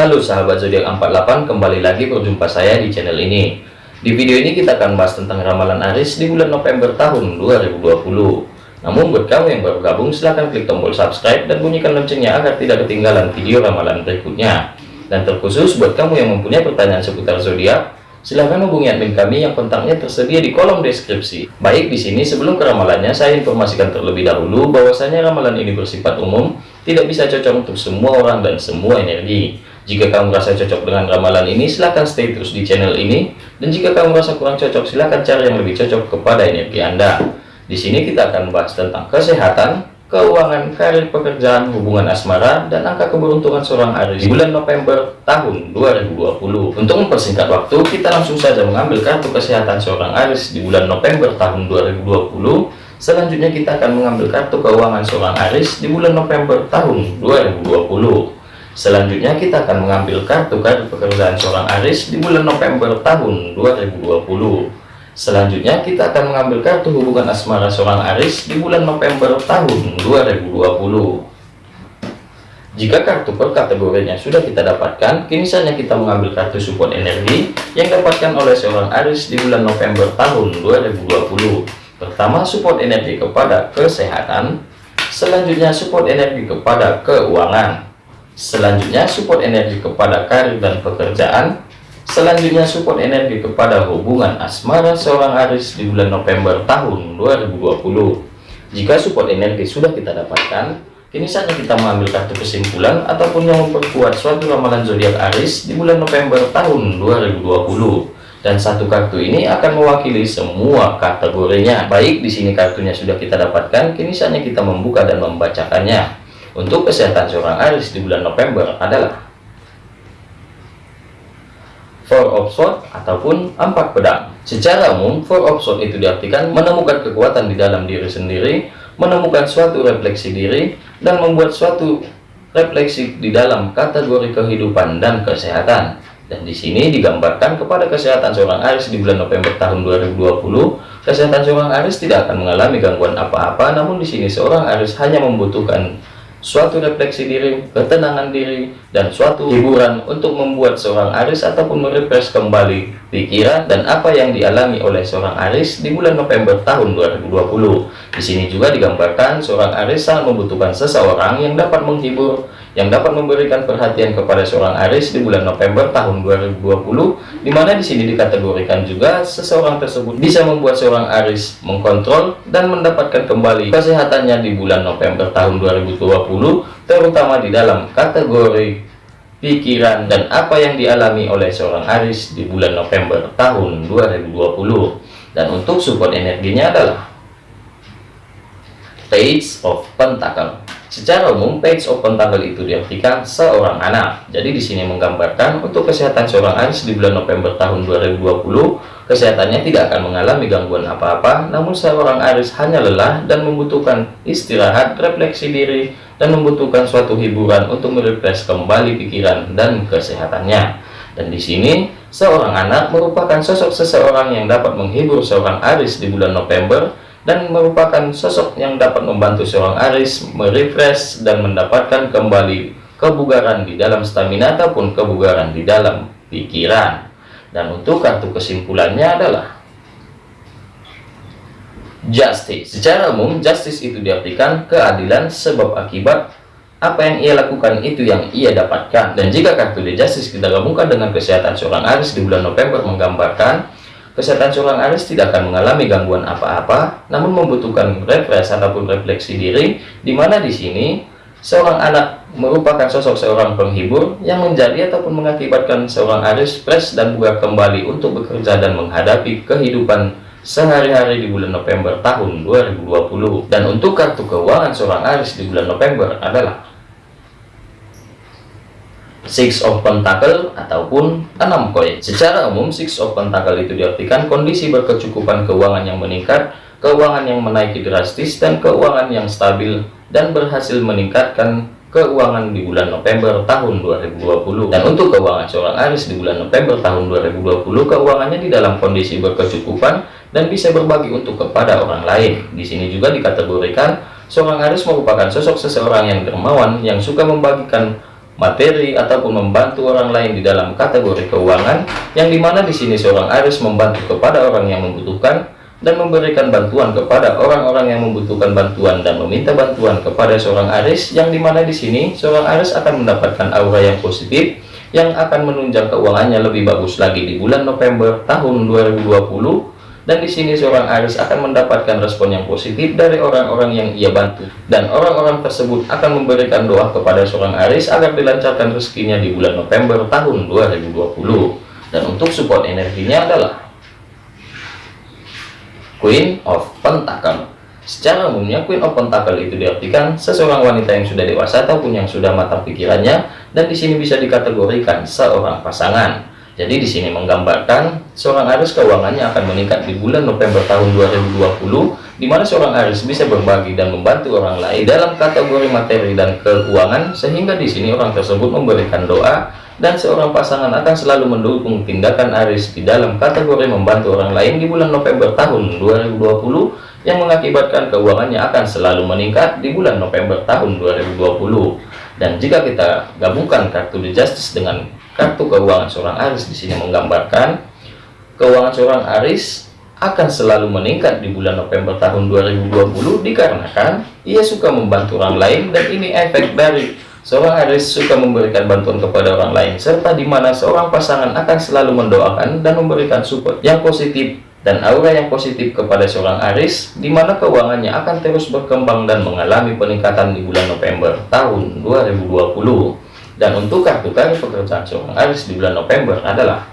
Halo sahabat zodiak 48 kembali lagi berjumpa saya di channel ini. Di video ini kita akan bahas tentang ramalan Aris di bulan November tahun 2020 namun buat kamu yang baru gabung silahkan klik tombol subscribe dan bunyikan loncengnya agar tidak ketinggalan video ramalan berikutnya. Dan terkhusus buat kamu yang mempunyai pertanyaan seputar zodiak silahkan hubungi admin kami yang kontaknya tersedia di kolom deskripsi. Baik di sini sebelum ke ramalannya saya informasikan terlebih dahulu bahwasanya ramalan ini bersifat umum tidak bisa cocok untuk semua orang dan semua energi jika kamu merasa cocok dengan ramalan ini, silahkan stay terus di channel ini. Dan jika kamu merasa kurang cocok, silahkan cari yang lebih cocok kepada energi Anda. Di sini kita akan bahas tentang kesehatan, keuangan, karir pekerjaan, hubungan asmara, dan angka keberuntungan seorang Aries di bulan November tahun 2020. Untuk mempersingkat waktu, kita langsung saja mengambil kartu kesehatan seorang Aries di bulan November tahun 2020. Selanjutnya kita akan mengambil kartu keuangan seorang Aries di bulan November tahun 2020. Selanjutnya kita akan mengambil kartu-kartu pekerjaan seorang Aris di bulan November tahun 2020. Selanjutnya kita akan mengambil kartu hubungan asmara seorang Aris di bulan November tahun 2020. Jika kartu per kategorinya sudah kita dapatkan, kini saatnya kita mengambil kartu support energi yang dapatkan oleh seorang Aris di bulan November tahun 2020. Pertama, support energi kepada kesehatan. Selanjutnya, support energi kepada keuangan. Selanjutnya support energi kepada karir dan pekerjaan. Selanjutnya support energi kepada hubungan asmara seorang Aris di bulan November tahun 2020. Jika support energi sudah kita dapatkan, kini saatnya kita mengambil kartu kesimpulan ataupun yang memperkuat suatu ramalan zodiak Aris di bulan November tahun 2020 dan satu kartu ini akan mewakili semua kategorinya. Baik, di sini kartunya sudah kita dapatkan, kini saatnya kita membuka dan membacakannya. Untuk kesehatan seorang Aries di bulan November adalah Four of Swords ataupun empat pedang. Secara umum, Four of Swords itu diartikan menemukan kekuatan di dalam diri sendiri, menemukan suatu refleksi diri, dan membuat suatu refleksi di dalam kategori kehidupan dan kesehatan. Dan di sini digambarkan kepada kesehatan seorang Aries di bulan November tahun 2020, kesehatan seorang Aries tidak akan mengalami gangguan apa-apa, namun di sini seorang Aries hanya membutuhkan suatu refleksi diri, ketenangan diri, dan suatu hiburan untuk membuat seorang Aris ataupun merefresh kembali pikiran dan apa yang dialami oleh seorang Aris di bulan November tahun 2020. Di sini juga digambarkan seorang Aris sangat membutuhkan seseorang yang dapat menghibur, yang dapat memberikan perhatian kepada seorang Aris di bulan November tahun 2020 di mana di sini dikategorikan juga seseorang tersebut bisa membuat seorang Aris mengkontrol dan mendapatkan kembali kesehatannya di bulan November tahun 2020 terutama di dalam kategori pikiran dan apa yang dialami oleh seorang Aris di bulan November tahun 2020 dan untuk support energinya adalah Page of Pentacle Secara umum, page open tanggal itu diartikan seorang anak. Jadi di sini menggambarkan untuk kesehatan seorang Aries di bulan November tahun 2020, kesehatannya tidak akan mengalami gangguan apa-apa, namun seorang Aries hanya lelah dan membutuhkan istirahat, refleksi diri, dan membutuhkan suatu hiburan untuk merefresh kembali pikiran dan kesehatannya. Dan di sini, seorang anak merupakan sosok seseorang yang dapat menghibur seorang Aries di bulan November dan merupakan sosok yang dapat membantu seorang Aris merefresh dan mendapatkan kembali kebugaran di dalam stamina ataupun kebugaran di dalam pikiran. Dan untuk kartu kesimpulannya adalah justice. Secara umum justice itu diartikan keadilan sebab akibat apa yang ia lakukan itu yang ia dapatkan. Dan jika kartu the justice kita gabungkan dengan kesehatan seorang Aris di bulan November menggambarkan Kesehatan seorang Aries tidak akan mengalami gangguan apa-apa, namun membutuhkan refresh ataupun refleksi diri, di mana di sini seorang anak merupakan sosok seorang penghibur yang menjadi ataupun mengakibatkan seorang Aries fresh dan bugar kembali untuk bekerja dan menghadapi kehidupan sehari-hari di bulan November tahun 2020. Dan untuk kartu keuangan seorang Aries di bulan November adalah Six of Pentacle ataupun enam koin. Secara umum, Six of Pentacle itu diartikan kondisi berkecukupan keuangan yang meningkat, keuangan yang menaiki drastis, dan keuangan yang stabil dan berhasil meningkatkan keuangan di bulan November tahun 2020 dan untuk keuangan seorang Aris di bulan November tahun 2020 keuangannya di dalam kondisi berkecukupan dan bisa berbagi untuk kepada orang lain di sini juga dikategorikan seorang Aris merupakan sosok seseorang yang dermawan yang suka membagikan materi ataupun membantu orang lain di dalam kategori keuangan yang di mana di sini seorang Aris membantu kepada orang yang membutuhkan dan memberikan bantuan kepada orang-orang yang membutuhkan bantuan dan meminta bantuan kepada seorang Aris yang di mana di sini seorang Aris akan mendapatkan aura yang positif yang akan menunjang keuangannya lebih bagus lagi di bulan November tahun 2020 dan di sini seorang Aris akan mendapatkan respon yang positif dari orang-orang yang ia bantu. Dan orang-orang tersebut akan memberikan doa kepada seorang Aris agar dilancarkan rezekinya di bulan November tahun 2020 dan untuk support energinya adalah Queen of Pentacle. Secara umumnya Queen of Pentacle itu diartikan seseorang wanita yang sudah dewasa ataupun yang sudah matang pikirannya dan di sini bisa dikategorikan seorang pasangan. Jadi di sini menggambarkan seorang Aries keuangannya akan meningkat di bulan November tahun 2020 di mana seorang Aries bisa berbagi dan membantu orang lain dalam kategori materi dan keuangan sehingga di sini orang tersebut memberikan doa dan seorang pasangan akan selalu mendukung tindakan Aries di dalam kategori membantu orang lain di bulan November tahun 2020 yang mengakibatkan keuangannya akan selalu meningkat di bulan November tahun 2020 dan jika kita gabungkan kartu The Justice dengan kartu keuangan seorang Aris di sini menggambarkan keuangan seorang Aris akan selalu meningkat di bulan November tahun 2020 dikarenakan ia suka membantu orang lain dan ini efek dari seorang Aris suka memberikan bantuan kepada orang lain serta di mana seorang pasangan akan selalu mendoakan dan memberikan support yang positif dan aura yang positif kepada seorang Aris di mana keuangannya akan terus berkembang dan mengalami peningkatan di bulan November tahun 2020 dan untuk kartu kartu pekerjaan seorang Aries di bulan November adalah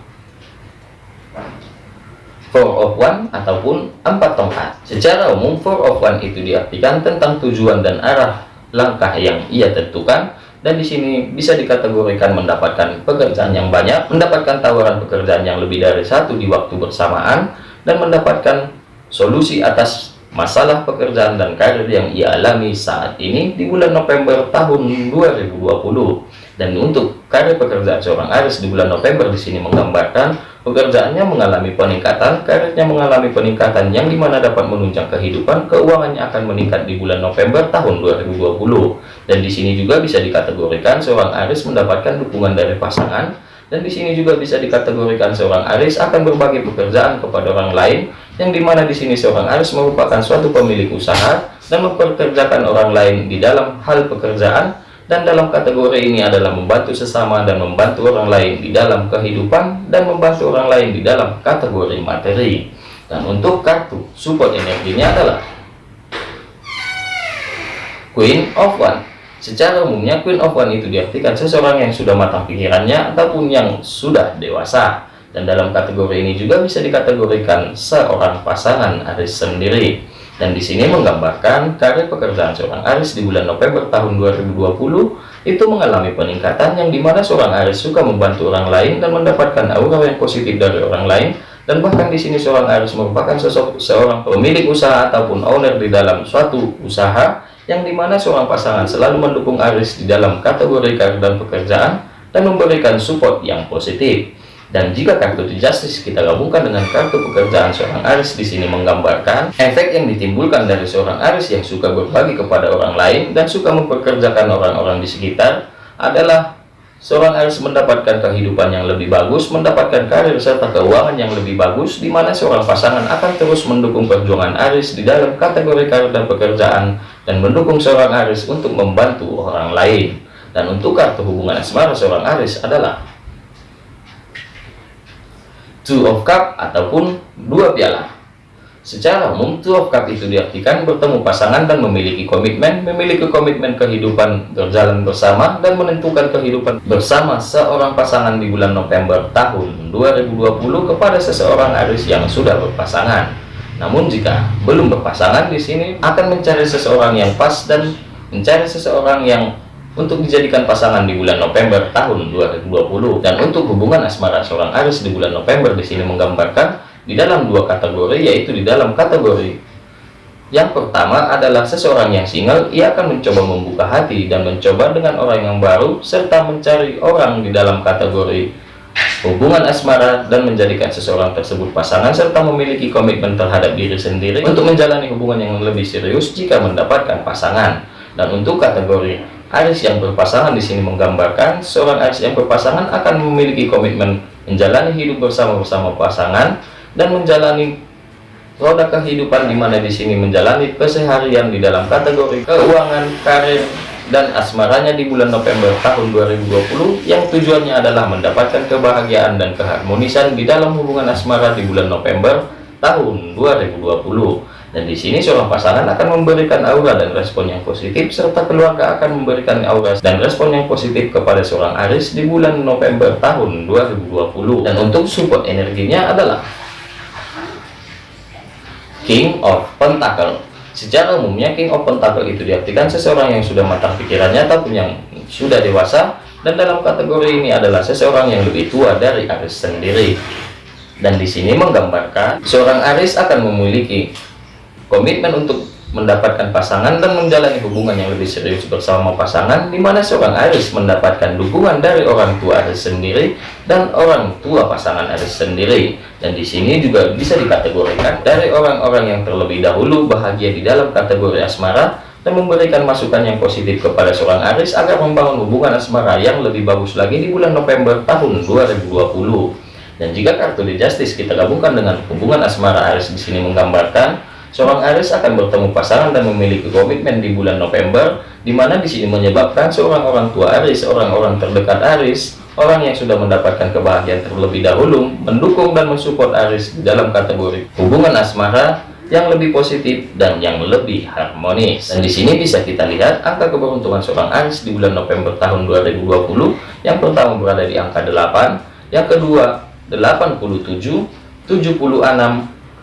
Four of One ataupun empat tongkat. Secara umum Four of One itu diartikan tentang tujuan dan arah langkah yang ia tentukan dan di sini bisa dikategorikan mendapatkan pekerjaan yang banyak, mendapatkan tawaran pekerjaan yang lebih dari satu di waktu bersamaan dan mendapatkan solusi atas masalah pekerjaan dan karir yang ia alami saat ini di bulan November tahun 2020 dan untuk karir pekerjaan seorang Aris di bulan November di sini menggambarkan pekerjaannya mengalami peningkatan, karirnya mengalami peningkatan yang di mana dapat menunjang kehidupan, keuangannya akan meningkat di bulan November tahun 2020. Dan di sini juga bisa dikategorikan seorang Aris mendapatkan dukungan dari pasangan dan di sini juga bisa dikategorikan seorang Aris akan berbagi pekerjaan kepada orang lain yang di mana di sini seorang Aris merupakan suatu pemilik usaha dan memperkerjakan orang lain di dalam hal pekerjaan dan dalam kategori ini adalah membantu sesama dan membantu orang lain di dalam kehidupan dan membantu orang lain di dalam kategori materi. Dan untuk kartu support energinya adalah Queen of One. Secara umumnya Queen of One itu diartikan seseorang yang sudah matang pikirannya ataupun yang sudah dewasa dan dalam kategori ini juga bisa dikategorikan seorang pasangan Aris sendiri. Dan di sini menggambarkan karir pekerjaan seorang Aris di bulan November tahun 2020 itu mengalami peningkatan yang di mana seorang Aris suka membantu orang lain dan mendapatkan aura yang positif dari orang lain. Dan bahkan di sini seorang Aris merupakan sosok seorang pemilik usaha ataupun owner di dalam suatu usaha yang di mana seorang pasangan selalu mendukung Aris di dalam kategori karir dan pekerjaan dan memberikan support yang positif dan jika kartu justice kita gabungkan dengan kartu pekerjaan seorang Aris di sini menggambarkan efek yang ditimbulkan dari seorang Aris yang suka berbagi kepada orang lain dan suka mempekerjakan orang-orang di sekitar adalah seorang Aris mendapatkan kehidupan yang lebih bagus, mendapatkan karir serta keuangan yang lebih bagus, di mana seorang pasangan akan terus mendukung perjuangan Aris di dalam kategori karir dan pekerjaan dan mendukung seorang Aris untuk membantu orang lain. Dan untuk kartu hubungan asmara seorang Aris adalah two of cup ataupun dua piala. Secara umum two of cup itu diartikan bertemu pasangan dan memiliki komitmen memiliki komitmen kehidupan berjalan bersama dan menentukan kehidupan bersama seorang pasangan di bulan November tahun 2020 kepada seseorang Aris yang sudah berpasangan. Namun jika belum berpasangan di sini akan mencari seseorang yang pas dan mencari seseorang yang untuk dijadikan pasangan di bulan November tahun 2020 dan untuk hubungan asmara seorang Aris di bulan November di sini menggambarkan di dalam dua kategori yaitu di dalam kategori yang pertama adalah seseorang yang single ia akan mencoba membuka hati dan mencoba dengan orang yang baru serta mencari orang di dalam kategori hubungan asmara dan menjadikan seseorang tersebut pasangan serta memiliki komitmen terhadap diri sendiri untuk menjalani hubungan yang lebih serius jika mendapatkan pasangan. Dan untuk kategori Aris yang berpasangan di sini menggambarkan seorang Aris yang berpasangan akan memiliki komitmen menjalani hidup bersama-bersama pasangan dan menjalani roda kehidupan di mana di sini menjalani keseharian di dalam kategori keuangan, karir, dan asmaranya di bulan November tahun 2020 yang tujuannya adalah mendapatkan kebahagiaan dan keharmonisan di dalam hubungan asmara di bulan November tahun 2020 dan di sini seorang pasangan akan memberikan aura dan respon yang positif serta keluarga akan memberikan aura dan respon yang positif kepada seorang Aris di bulan November tahun 2020 dan untuk support energinya adalah King of Pentacle Secara umumnya King of Pentacle itu diartikan seseorang yang sudah matang pikirannya ataupun yang sudah dewasa dan dalam kategori ini adalah seseorang yang lebih tua dari Aris sendiri. Dan di sini menggambarkan seorang Aris akan memiliki komitmen untuk mendapatkan pasangan dan menjalani hubungan yang lebih serius bersama pasangan di mana seorang Aris mendapatkan dukungan dari orang tua Aris sendiri dan orang tua pasangan Aris sendiri. Dan di sini juga bisa dikategorikan dari orang-orang yang terlebih dahulu bahagia di dalam kategori asmara dan memberikan masukan yang positif kepada seorang Aris agar membangun hubungan asmara yang lebih bagus lagi di bulan November tahun 2020 dan jika kartu The Justice kita gabungkan dengan hubungan asmara Aris di sini menggambarkan Seorang Aris akan bertemu pasangan dan memiliki komitmen di bulan November, di mana di sini menyebabkan seorang orang tua Aris, orang-orang terdekat Aris, orang yang sudah mendapatkan kebahagiaan terlebih dahulu, mendukung dan mensupport Aris dalam kategori hubungan asmara yang lebih positif dan yang lebih harmonis. Dan di sini bisa kita lihat angka keberuntungan seorang Aris di bulan November tahun 2020. Yang pertama berada di angka 8, yang kedua 87, 76,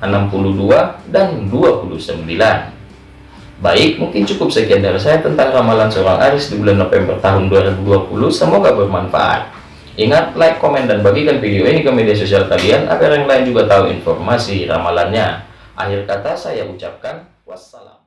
62 dan 29 baik mungkin cukup sekian dari saya tentang ramalan seorang Aris di bulan November tahun 2020 semoga bermanfaat. Ingat like komen dan bagikan video ini ke media sosial kalian agar yang lain juga tahu informasi ramalannya. Akhir kata saya ucapkan wassalam